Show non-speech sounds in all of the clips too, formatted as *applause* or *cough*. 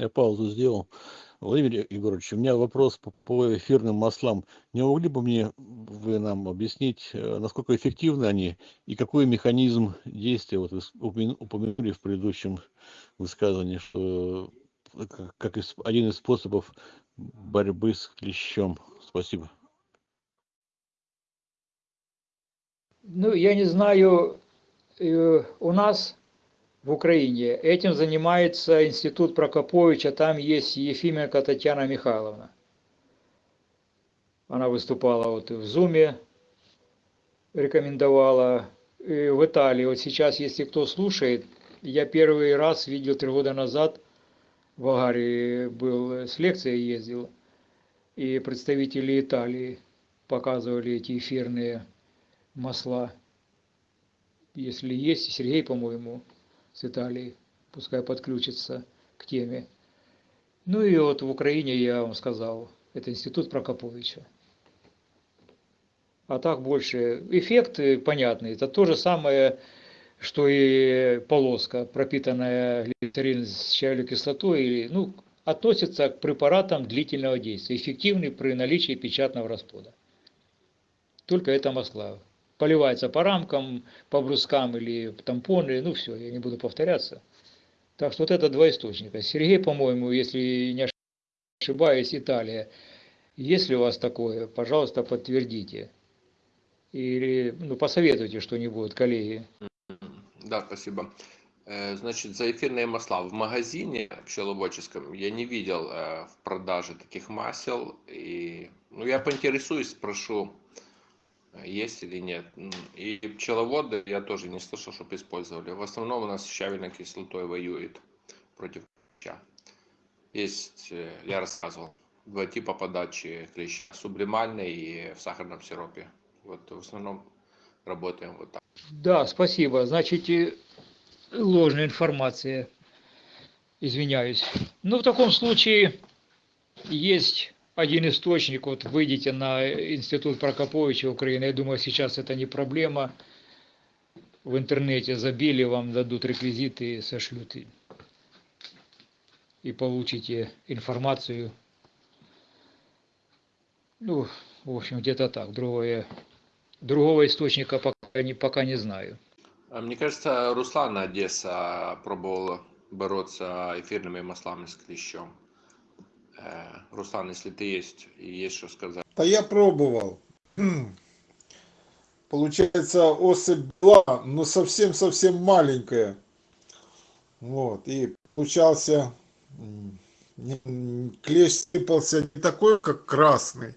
Я паузу сделал. Владимир Егорович, у меня вопрос по, эфирным маслам. Не могли бы мне вы нам объяснить, э, насколько эффективны они и какой механизм действия, вот вы упомянули в предыдущем высказывании, что э, как один из способов борьбы с клещом. Спасибо. Ну, я не знаю, э, у нас в Украине. Этим занимается институт Прокоповича, там есть Ефименко Татьяна Михайловна. Она выступала вот в Зуме, рекомендовала. И в Италии, вот сейчас, если кто слушает, я первый раз видел три года назад, Болгарии был, с лекцией ездил, и представители Италии показывали эти эфирные масла. Если есть, Сергей, по-моему, с Италии, пускай подключится к теме. Ну и вот в Украине, я вам сказал, это институт Прокоповича. А так больше эффекты понятные. Это то же самое, что и полоска, пропитанная глицерин с чайной кислотой, ну, относится к препаратам длительного действия, эффективный при наличии печатного расплода. Только это масла поливается по рамкам, по брускам или тампоны, ну все, я не буду повторяться. Так что вот это два источника. Сергей, по-моему, если не ошибаюсь, Италия. Если у вас такое, пожалуйста, подтвердите. Или ну, посоветуйте что-нибудь, коллеги. Да, спасибо. Э, значит, за эфирные масла в магазине пчеловодческом я не видел э, в продаже таких масел. И, ну, я поинтересуюсь, спрошу есть или нет. И пчеловоды я тоже не слышал, чтобы использовали. В основном у нас щавельной кислотой воюет против клеща. Есть, э, я рассказывал, два типа подачи клеща. Сублимальный и в сахарном сиропе. Вот в основном работаем вот так. Да, спасибо. Значит, ложная информация. Извиняюсь. Ну, в таком случае есть один источник, вот выйдите на институт Прокоповича Украины, я думаю, сейчас это не проблема. В интернете забили, вам дадут реквизиты сошлют. И получите информацию. Ну, в общем, где-то так. Другое, другого источника пока не, пока не знаю. А мне кажется, Руслан Одесса пробовал бороться эфирными маслами с клещом. Э, Руслан, если ты есть, есть что сказать. Да я пробовал. *clears throat* Получается, особь была, но совсем-совсем маленькая. Вот, и получался, клещ сыпался не такой, как красный,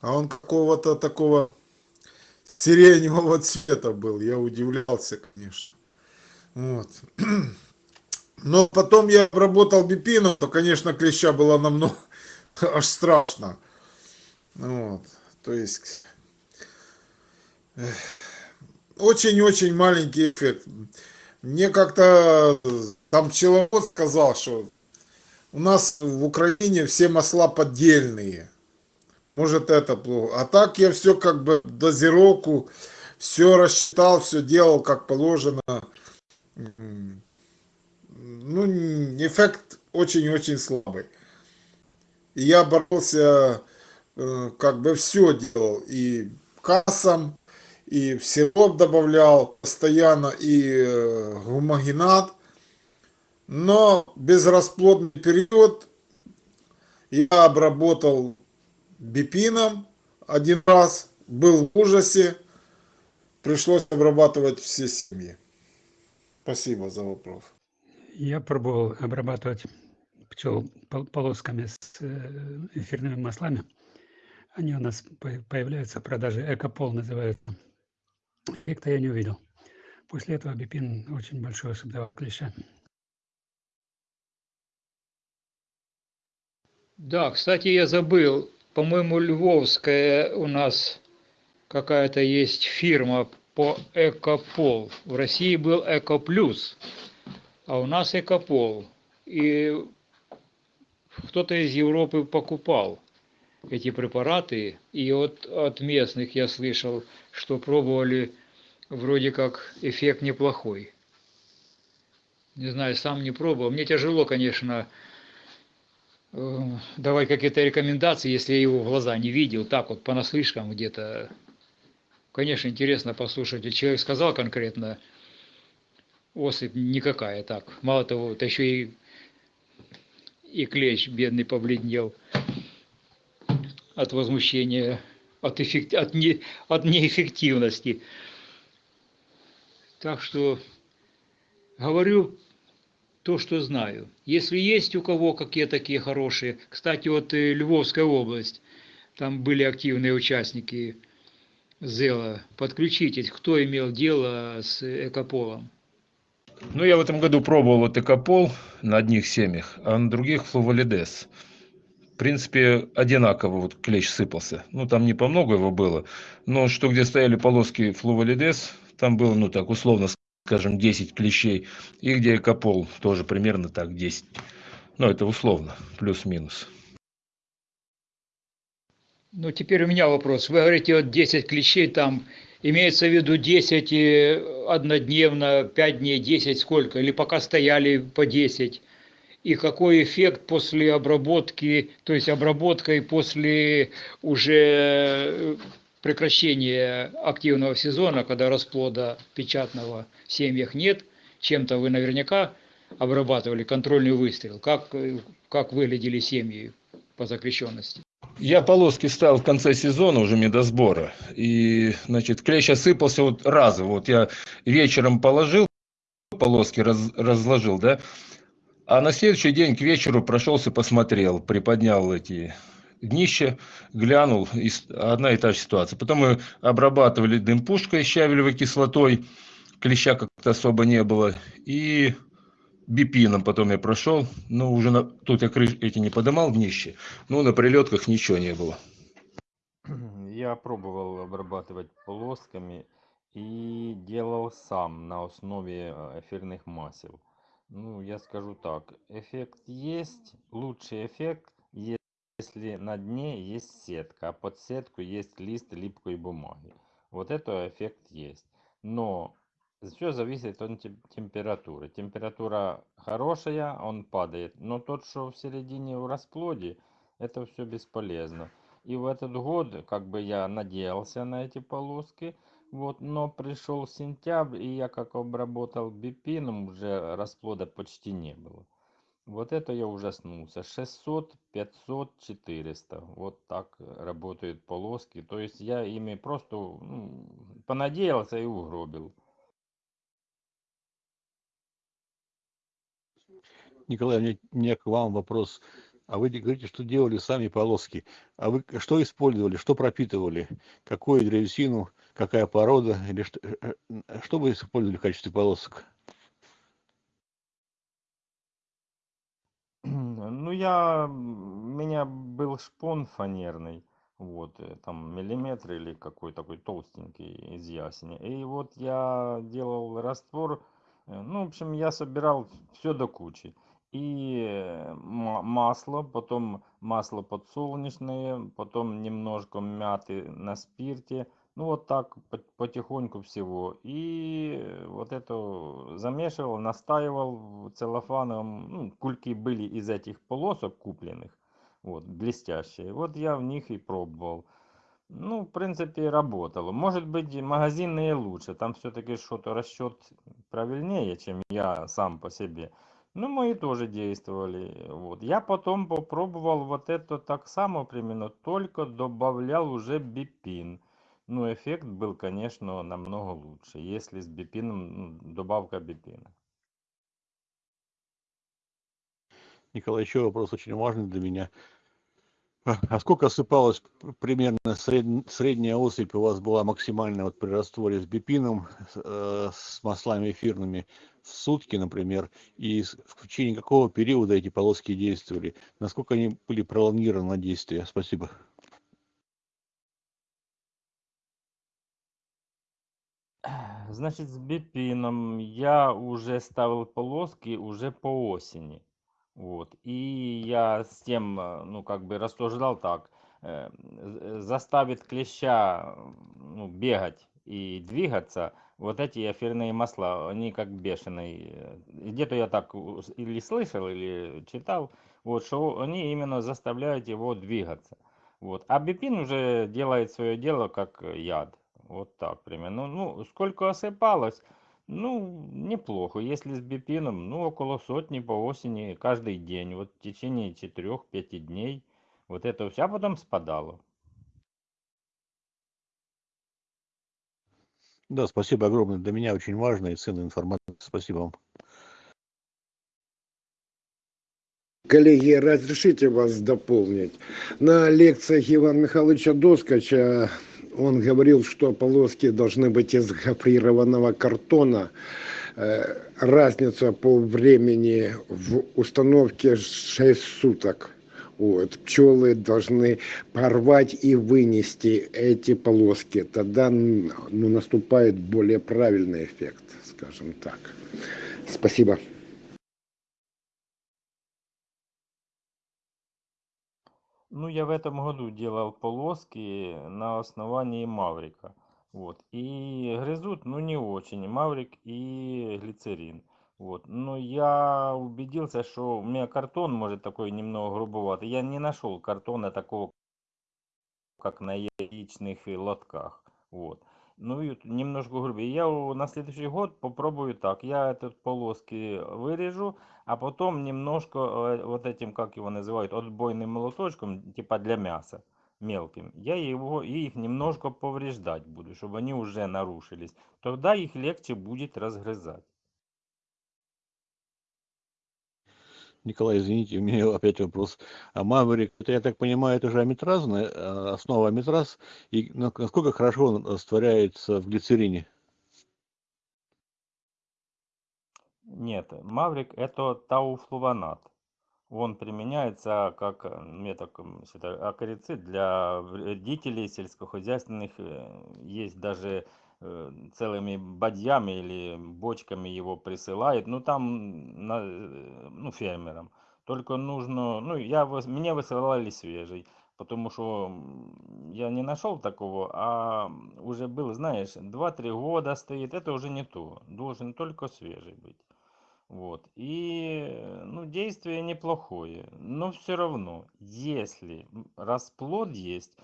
а он какого-то такого сиреневого *laughs* цвета был. Я удивлялся, конечно. Вот. *clears throat* Но потом я обработал бипином, то, конечно, клеща было намного *laughs* аж страшно. Вот. То есть очень-очень маленький эффект. Мне как-то там пчеловод сказал, что у нас в Украине все масла поддельные. Может это плохо. А так я все как бы дозировку, все рассчитал, все делал как положено ну, эффект очень-очень слабый. И я боролся, э, как бы все делал, и кассом, и в сироп добавлял постоянно, и э, гумагинат. Но безрасплодный период я обработал бипином один раз, был в ужасе, пришлось обрабатывать все семьи. Спасибо за вопрос. Я пробовал обрабатывать пчел полосками с э, эфирными маслами. Они у нас появляются в продаже. Экопол называется. Эффекта я не увидел. После этого бипин очень большой давал клеща. Да, кстати, я забыл. По-моему, львовская у нас какая-то есть фирма по Экопол. В России был Экоплюс а у нас экопол. И кто-то из Европы покупал эти препараты, и вот от местных я слышал, что пробовали, вроде как эффект неплохой. Не знаю, сам не пробовал. Мне тяжело, конечно, давать какие-то рекомендации, если я его в глаза не видел, так вот понаслышкам где-то. Конечно, интересно послушать. Человек сказал конкретно, особь никакая, так. Мало того, это еще и, и клещ бедный побледнел от возмущения, от, эффект, от, не, от неэффективности. Так что говорю то, что знаю. Если есть у кого какие такие хорошие, кстати, вот э, Львовская область, там были активные участники ЗЭЛа, подключитесь, кто имел дело с Экополом. Ну, я в этом году пробовал вот экопол на одних семьях, а на других флувалидес. В принципе, одинаково вот клещ сыпался. Ну, там не по много его было, но что где стояли полоски флувалидес, там было, ну, так, условно скажем, 10 клещей, и где экопол тоже примерно так 10. Но это условно, плюс-минус. Ну, теперь у меня вопрос. Вы говорите, вот 10 клещей там Имеется в виду 10 э, однодневно, 5 дней, 10 сколько? Или пока стояли по 10? И какой эффект после обработки, то есть обработкой после уже прекращения активного сезона, когда расплода печатного в семьях нет, чем-то вы наверняка обрабатывали контрольный выстрел. Как, как выглядели семьи по запрещенности? Я полоски ставил в конце сезона уже медосбора. И, значит, клещ осыпался вот разово. Вот я вечером положил полоски, раз, разложил, да. А на следующий день к вечеру прошелся, посмотрел, приподнял эти днище, глянул, одна и та же ситуация. Потом мы обрабатывали дым пушкой щавелевой кислотой, клеща как-то особо не было. И бипином потом я прошел, но уже на, тут я крыш эти не подымал днище, но на прилетках ничего не было. Я пробовал обрабатывать полосками и делал сам на основе э, эфирных масел. Ну, я скажу так, эффект есть, лучший эффект, если на дне есть сетка, а под сетку есть лист липкой бумаги. Вот это эффект есть. Но все зависит от температуры. Температура хорошая, он падает. Но тот, что в середине в расплоде, это все бесполезно. И в этот год, как бы я надеялся на эти полоски, вот, но пришел сентябрь, и я как обработал бипином, уже расплода почти не было. Вот это я ужаснулся. 600, 500, 400. Вот так работают полоски. То есть я ими просто ну, понадеялся и угробил. Николай, у меня, у меня к вам вопрос. А вы говорите, что делали сами полоски. А вы что использовали, что пропитывали? Какую древесину, какая порода? Или что, э, э, что вы использовали в качестве полосок? Ну, я, у меня был шпон фанерный, вот, э, там миллиметр или какой такой толстенький из ясеня. И вот я делал раствор, ну, в общем, я собирал все до кучи и масло, потом масло подсолнечное, потом немножко мяты на спирте. Ну вот так потихоньку всего. И вот это замешивал, настаивал целлофаном. Ну, кульки были из этих полосок купленных, вот, блестящие. Вот я в них и пробовал. Ну, в принципе, работало. Может быть, магазинные лучше. Там все-таки что-то расчет правильнее, чем я сам по себе. Ну, мои тоже действовали. Вот. Я потом попробовал вот это так само примерно, только добавлял уже бипин. Ну, эффект был, конечно, намного лучше, если с бипином, ну, добавка бипина. Николай, еще вопрос очень важный для меня. А сколько осыпалась примерно сред... средняя особь у вас была максимальная вот при растворе с бипином, э, с маслами эфирными в сутки, например, и в течение какого периода эти полоски действовали? Насколько они были пролонгированы на действие? Спасибо. Значит, с бипином я уже ставил полоски уже по осени. Вот. И я с тем, э, ну, как бы рассуждал так, э, заставит клеща ну, бегать и двигаться, вот эти эфирные масла, они как бешеные. Где-то я так или слышал, или читал, вот, что они именно заставляют его двигаться. Вот. А бипин уже делает свое дело как яд. Вот так примерно. Ну, ну, сколько осыпалось, ну, неплохо. Если с бипином, ну, около сотни по осени каждый день. Вот в течение четырех-пяти дней. Вот это все, а потом спадало. Да, спасибо огромное. Для меня очень важная и ценная информация. Спасибо вам. Коллеги, разрешите вас дополнить. На лекциях Ивана Михайловича Доскача он говорил, что полоски должны быть из гофрированного картона. Э, Разница по времени в установке 6 суток. Вот. Пчелы должны порвать и вынести эти полоски. Тогда ну, наступает более правильный эффект, скажем так. Спасибо. Ну, я в этом году делал полоски на основании Маврика. Вот. И грызут, ну, не очень. Маврик и глицерин. Вот. Но я убедился, что у меня картон может такой немного грубоватый. Я не нашел картона такого, как на яичных лотках. Вот. Ну немножко грубее. Я на следующий год попробую так. Я этот полоски вырежу, а потом немножко э, вот этим, как его называют, отбойным молоточком, типа для мяса, мелким. Я его, и их немножко повреждать буду, чтобы они уже нарушились. Тогда их легче будет разгрызать. Николай, извините, у меня *laughs* опять вопрос. А маврик, это, я так понимаю, это же аметразная, э, основа аметраз. И на- насколько хорошо он растворяется в глицерине? Нет, маврик это тауфлуванат. Он применяется как м, я так м, считаю, акарицид для вредителей сельскохозяйственных. э, Есть даже э, целыми бадьями или бочками его присылают. Ну там на, э, ну, фермерам. Только нужно, ну я мне высылали свежий, потому что я не нашел такого, а уже был, знаешь, два-три года стоит. Это уже не то. Должен только свежий быть. Вот. И, э, ну, действие неплохое. Но все равно, если расплод есть,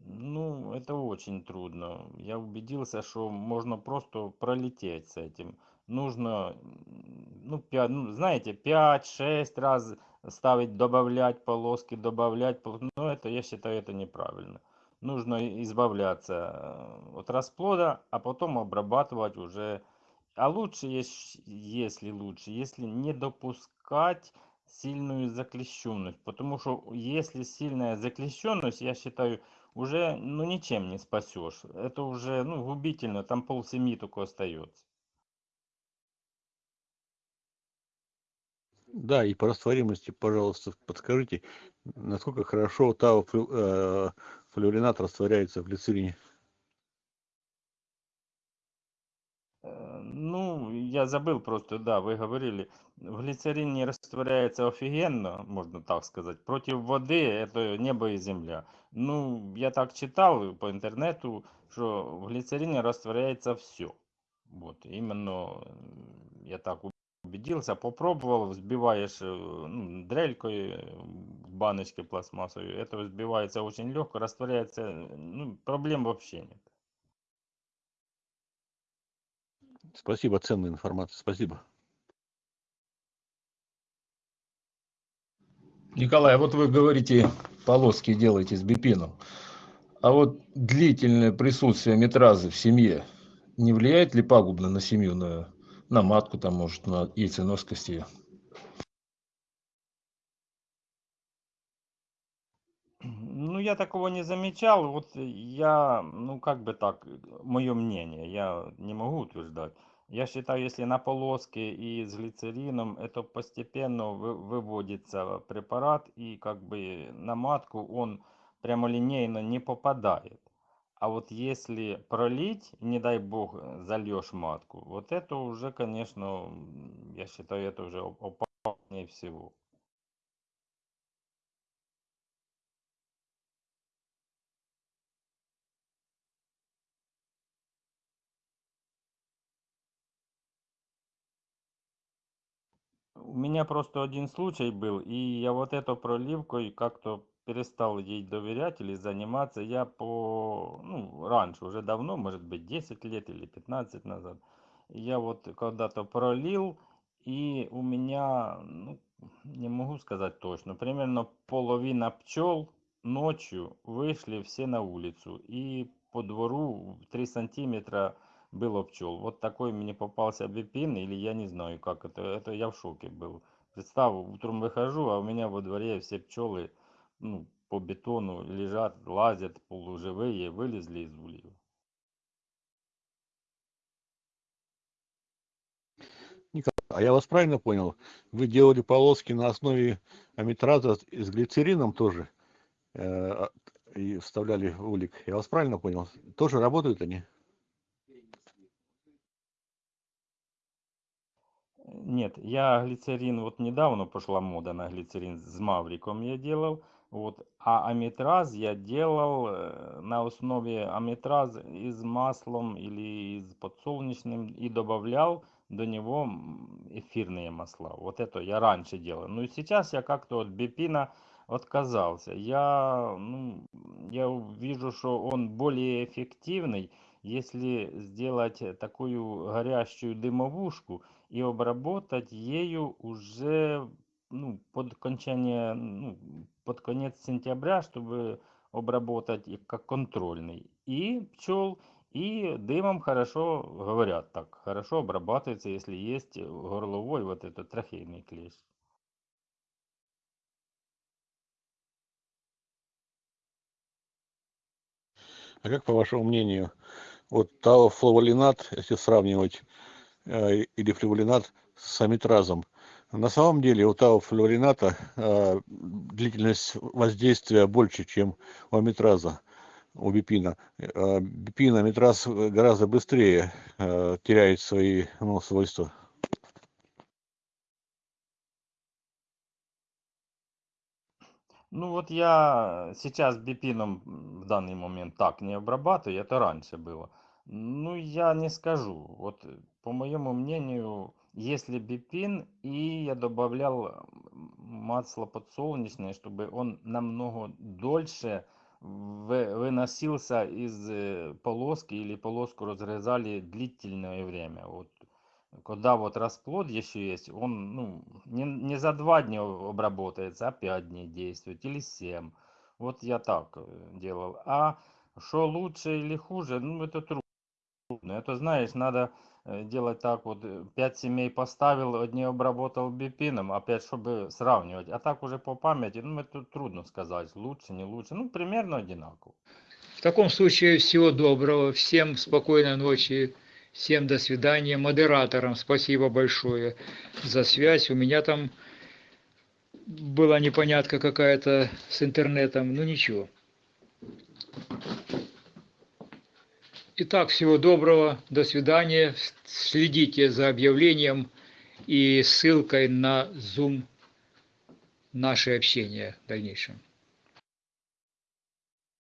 ну, это очень трудно. Я убедился, что можно просто пролететь с этим. Нужно, ну, пя- ну, знаете, пять-шесть раз ставить, добавлять полоски, добавлять. Но это, я считаю, это неправильно. Нужно избавляться э, от расплода, а потом обрабатывать уже а лучше, ес- если лучше, если не допускать сильную заклещенность. Потому что если сильная заклещенность, я считаю, уже ну, ничем не спасешь. Это уже ну, губительно, там полсемьи только остается. Да, и по растворимости, пожалуйста, подскажите, насколько хорошо тау э, флюоринат растворяется в глицерине? Э, Ну, я забыл просто, да, вы говорили, в глицерине растворяется офигенно, можно так сказать. Против воды это небо и земля. Ну, я так читал по интернету, что в глицерине растворяется все. Вот, именно м, я так убедился, попробовал, взбиваешь э, ну, дрелькой э, в баночке пластмассовой, это взбивается очень легко, растворяется, э, ну, проблем вообще нет. Спасибо, ценная информация, спасибо. Николай, а вот вы говорите, полоски делаете с бипином. А вот длительное присутствие метразы в семье не влияет ли пагубно на семью, на, на матку, там, может, на яйценоскость ее? Ну, я такого не замечал. Вот я, ну, как бы так, мое мнение, я не могу утверждать. Я считаю, если на полоски и с глицерином, это постепенно вы- выводится препарат, и как бы на матку он прямолинейно не попадает. А вот если пролить, не дай бог, зальешь матку, вот это уже, конечно, я считаю, это уже оп- опаснее всего. У меня просто один случай был, и я вот эту проливкой как-то перестал ей доверять или заниматься. Я по, ну, раньше, уже давно, может быть, 10 лет или 15 назад, я вот когда-то пролил, и у меня, ну, не могу сказать точно, примерно половина пчел ночью вышли все на улицу, и по двору 3 сантиметра было пчел. Вот такой мне попался бипин, или я не знаю, как это, это я в шоке был. Представь, утром выхожу, а у меня во дворе все пчелы ну, по бетону лежат, лазят, полуживые, вылезли из ульев. А я вас правильно понял? Вы делали полоски на основе амитраза с глицерином тоже э, а, и вставляли в улик. Я вас правильно понял? Тоже работают они? Нет, я глицерин, вот недавно пошла мода на глицерин с Мавриком я делал, вот, а аметраз я делал э, на основе аметраз из маслом или из подсолнечным и добавлял до него эфирные масла. Вот это я раньше делал. Ну и сейчас я как-то от бипина отказался. Я, ну, я вижу, что он более эффективный, если сделать такую горящую дымовушку и обработать ею уже ну, под окончание, ну, под конец сентября, чтобы обработать их как контрольный. И пчел, и дымом хорошо, говорят так, хорошо обрабатывается, если есть горловой вот этот трахейный клещ. А как, по вашему мнению, вот тауфлаволинат, если сравнивать, или флаволинат с амитразом, на самом деле у тауфлаволината э, длительность воздействия больше, чем у амитраза, у бипина. Э, бипин, амитраз гораздо быстрее э, теряет свои ну, свойства. Ну вот я сейчас бипином в данный момент так не обрабатываю, это раньше было. Ну я не скажу. Вот по моему мнению, если бипин и я добавлял масло подсолнечное, чтобы он намного дольше вы- выносился из э, полоски или полоску разрезали длительное время. Вот когда вот расплод еще есть, он ну, не, не за два дня обработается, а пять дней действует или семь. Вот я так э, делал. А что лучше или хуже, ну это трудно. Это знаешь, надо э, делать так вот, э, пять семей поставил, одни обработал бипином, опять чтобы сравнивать. А так уже по памяти, ну это трудно сказать, лучше, не лучше. Ну примерно одинаково. В таком случае всего доброго, всем спокойной ночи. Всем до свидания. Модераторам спасибо большое за связь. У меня там была непонятка какая-то с интернетом. Ну ничего. Итак, всего доброго. До свидания. Следите за объявлением и ссылкой на Zoom наше общение в дальнейшем.